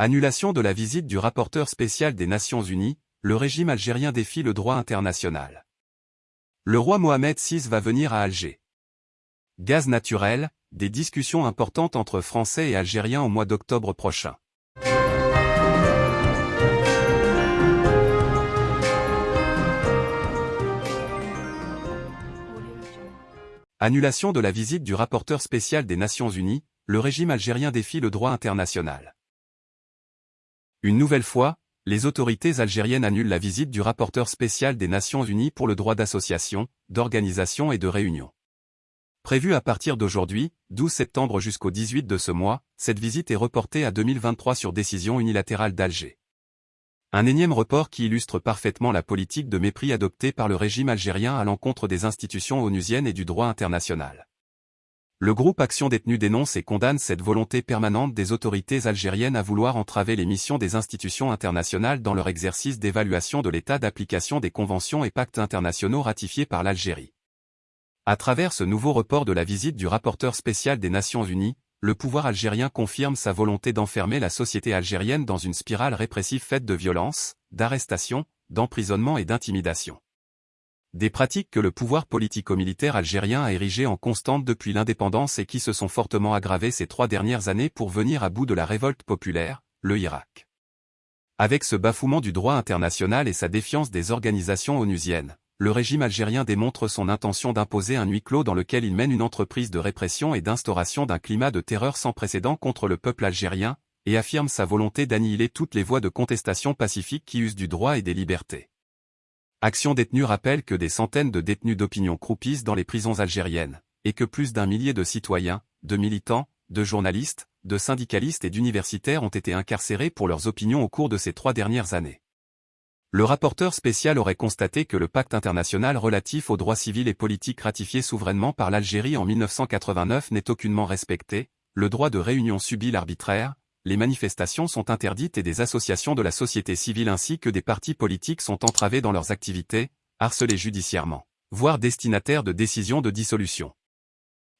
Annulation de la visite du rapporteur spécial des Nations Unies, le régime algérien défie le droit international. Le roi Mohamed VI va venir à Alger. Gaz naturel, des discussions importantes entre Français et Algériens au mois d'octobre prochain. Annulation de la visite du rapporteur spécial des Nations Unies, le régime algérien défie le droit international. Une nouvelle fois, les autorités algériennes annulent la visite du rapporteur spécial des Nations Unies pour le droit d'association, d'organisation et de réunion. Prévue à partir d'aujourd'hui, 12 septembre jusqu'au 18 de ce mois, cette visite est reportée à 2023 sur décision unilatérale d'Alger. Un énième report qui illustre parfaitement la politique de mépris adoptée par le régime algérien à l'encontre des institutions onusiennes et du droit international. Le groupe Action Détenue dénonce et condamne cette volonté permanente des autorités algériennes à vouloir entraver les missions des institutions internationales dans leur exercice d'évaluation de l'état d'application des conventions et pactes internationaux ratifiés par l'Algérie. À travers ce nouveau report de la visite du rapporteur spécial des Nations Unies, le pouvoir algérien confirme sa volonté d'enfermer la société algérienne dans une spirale répressive faite de violence, d'arrestation, d'emprisonnement et d'intimidation. Des pratiques que le pouvoir politico-militaire algérien a érigées en constante depuis l'indépendance et qui se sont fortement aggravées ces trois dernières années pour venir à bout de la révolte populaire, le Irak. Avec ce bafouement du droit international et sa défiance des organisations onusiennes, le régime algérien démontre son intention d'imposer un huis clos dans lequel il mène une entreprise de répression et d'instauration d'un climat de terreur sans précédent contre le peuple algérien, et affirme sa volonté d'annihiler toutes les voies de contestation pacifique qui usent du droit et des libertés. Action détenue rappelle que des centaines de détenus d'opinion croupissent dans les prisons algériennes, et que plus d'un millier de citoyens, de militants, de journalistes, de syndicalistes et d'universitaires ont été incarcérés pour leurs opinions au cours de ces trois dernières années. Le rapporteur spécial aurait constaté que le pacte international relatif aux droits civils et politiques ratifié souverainement par l'Algérie en 1989 n'est aucunement respecté, le droit de réunion subit l'arbitraire, les manifestations sont interdites et des associations de la société civile ainsi que des partis politiques sont entravés dans leurs activités, harcelés judiciairement, voire destinataires de décisions de dissolution.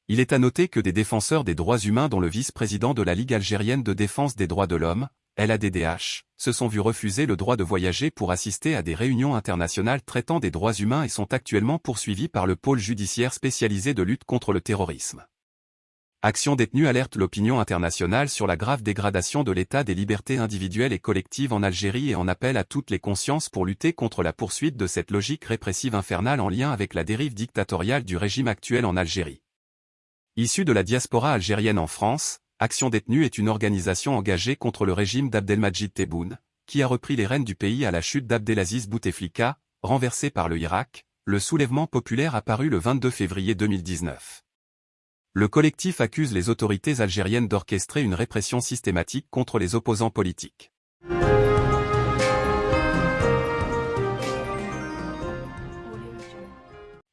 Il est à noter que des défenseurs des droits humains dont le vice-président de la Ligue algérienne de défense des droits de l'homme, LADDH, se sont vus refuser le droit de voyager pour assister à des réunions internationales traitant des droits humains et sont actuellement poursuivis par le pôle judiciaire spécialisé de lutte contre le terrorisme. Action détenue alerte l'opinion internationale sur la grave dégradation de l'état des libertés individuelles et collectives en Algérie et en appelle à toutes les consciences pour lutter contre la poursuite de cette logique répressive infernale en lien avec la dérive dictatoriale du régime actuel en Algérie. Issu de la diaspora algérienne en France, Action détenue est une organisation engagée contre le régime d'Abdelmajid Tebboune, qui a repris les rênes du pays à la chute d'Abdelaziz Bouteflika, renversé par le Irak, le soulèvement populaire apparu le 22 février 2019. Le collectif accuse les autorités algériennes d'orchestrer une répression systématique contre les opposants politiques.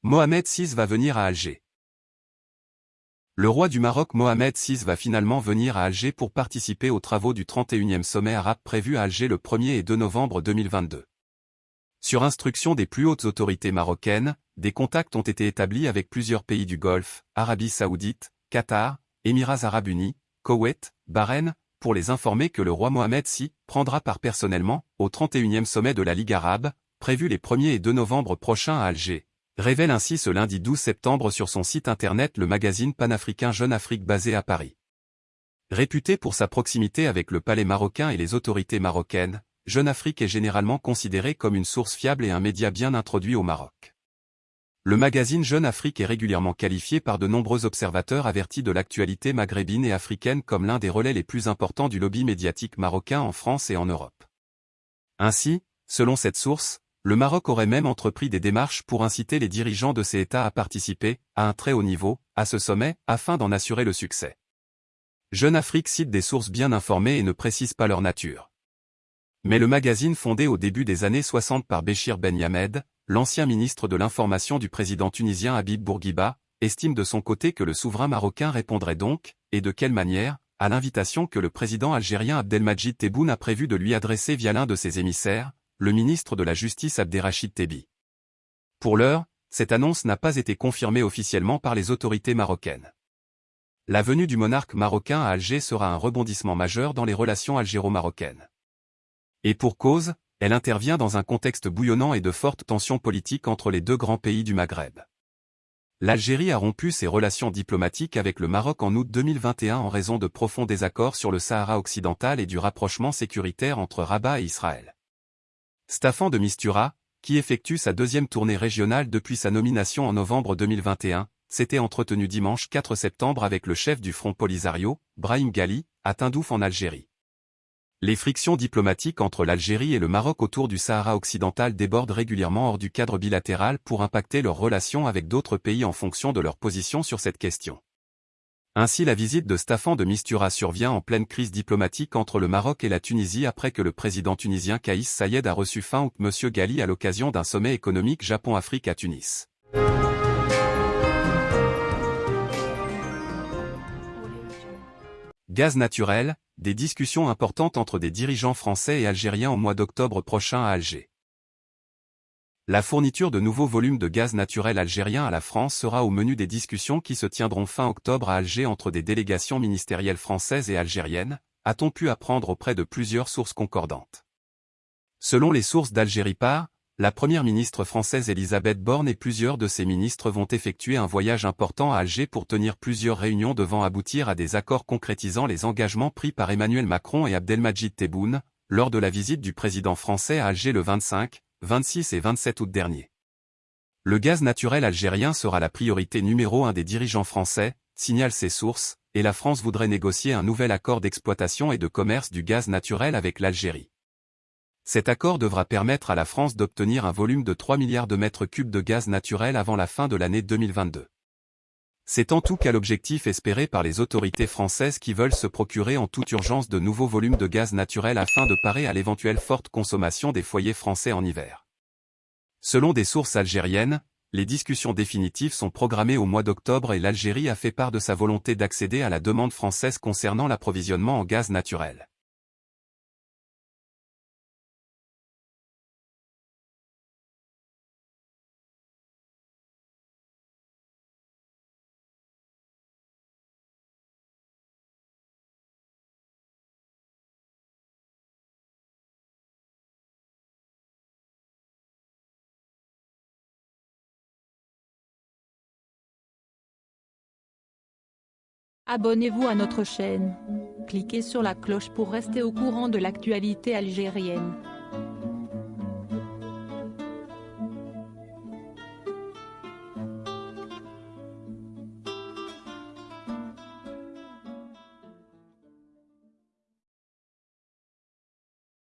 Mohamed VI va venir à Alger. Le roi du Maroc Mohamed VI va finalement venir à Alger pour participer aux travaux du 31e sommet arabe prévu à Alger le 1er et 2 novembre 2022. Sur instruction des plus hautes autorités marocaines, des contacts ont été établis avec plusieurs pays du Golfe, Arabie Saoudite, Qatar, Émirats Arabes Unis, Koweït, Bahreïn, pour les informer que le roi Mohamed VI prendra part personnellement au 31e sommet de la Ligue arabe, prévu les 1er et 2 novembre prochains à Alger, révèle ainsi ce lundi 12 septembre sur son site internet le magazine panafricain Jeune Afrique basé à Paris. Réputé pour sa proximité avec le palais marocain et les autorités marocaines, Jeune Afrique est généralement considéré comme une source fiable et un média bien introduit au Maroc. Le magazine Jeune Afrique est régulièrement qualifié par de nombreux observateurs avertis de l'actualité maghrébine et africaine comme l'un des relais les plus importants du lobby médiatique marocain en France et en Europe. Ainsi, selon cette source, le Maroc aurait même entrepris des démarches pour inciter les dirigeants de ces États à participer, à un très haut niveau, à ce sommet, afin d'en assurer le succès. Jeune Afrique cite des sources bien informées et ne précise pas leur nature. Mais le magazine fondé au début des années 60 par Béchir Ben Yamed, l'ancien ministre de l'information du président tunisien Habib Bourguiba, estime de son côté que le souverain marocain répondrait donc, et de quelle manière, à l'invitation que le président algérien Abdelmajid Tebboune a prévu de lui adresser via l'un de ses émissaires, le ministre de la Justice Abderrachid Tebi. Pour l'heure, cette annonce n'a pas été confirmée officiellement par les autorités marocaines. La venue du monarque marocain à Alger sera un rebondissement majeur dans les relations algéro-marocaines. Et pour cause, elle intervient dans un contexte bouillonnant et de fortes tensions politiques entre les deux grands pays du Maghreb. L'Algérie a rompu ses relations diplomatiques avec le Maroc en août 2021 en raison de profonds désaccords sur le Sahara occidental et du rapprochement sécuritaire entre Rabat et Israël. Staffan de Mistura, qui effectue sa deuxième tournée régionale depuis sa nomination en novembre 2021, s'était entretenu dimanche 4 septembre avec le chef du Front Polisario, Brahim Ghali, à Tindouf en Algérie. Les frictions diplomatiques entre l'Algérie et le Maroc autour du Sahara occidental débordent régulièrement hors du cadre bilatéral pour impacter leurs relations avec d'autres pays en fonction de leur position sur cette question. Ainsi la visite de Staffan de Mistura survient en pleine crise diplomatique entre le Maroc et la Tunisie après que le président tunisien Kaïs Sayed a reçu fin août M. Ghali à l'occasion d'un sommet économique Japon-Afrique à Tunis. Gaz naturel, des discussions importantes entre des dirigeants français et algériens au mois d'octobre prochain à Alger. La fourniture de nouveaux volumes de gaz naturel algérien à la France sera au menu des discussions qui se tiendront fin octobre à Alger entre des délégations ministérielles françaises et algériennes, a-t-on pu apprendre auprès de plusieurs sources concordantes. Selon les sources d'Algérie Par, la première ministre française Elisabeth Borne et plusieurs de ses ministres vont effectuer un voyage important à Alger pour tenir plusieurs réunions devant aboutir à des accords concrétisant les engagements pris par Emmanuel Macron et Abdelmajid Tebboune, lors de la visite du président français à Alger le 25, 26 et 27 août dernier. Le gaz naturel algérien sera la priorité numéro un des dirigeants français, signalent ses sources, et la France voudrait négocier un nouvel accord d'exploitation et de commerce du gaz naturel avec l'Algérie. Cet accord devra permettre à la France d'obtenir un volume de 3 milliards de mètres cubes de gaz naturel avant la fin de l'année 2022. C'est en tout cas l'objectif espéré par les autorités françaises qui veulent se procurer en toute urgence de nouveaux volumes de gaz naturel afin de parer à l'éventuelle forte consommation des foyers français en hiver. Selon des sources algériennes, les discussions définitives sont programmées au mois d'octobre et l'Algérie a fait part de sa volonté d'accéder à la demande française concernant l'approvisionnement en gaz naturel. Abonnez-vous à notre chaîne. Cliquez sur la cloche pour rester au courant de l'actualité algérienne.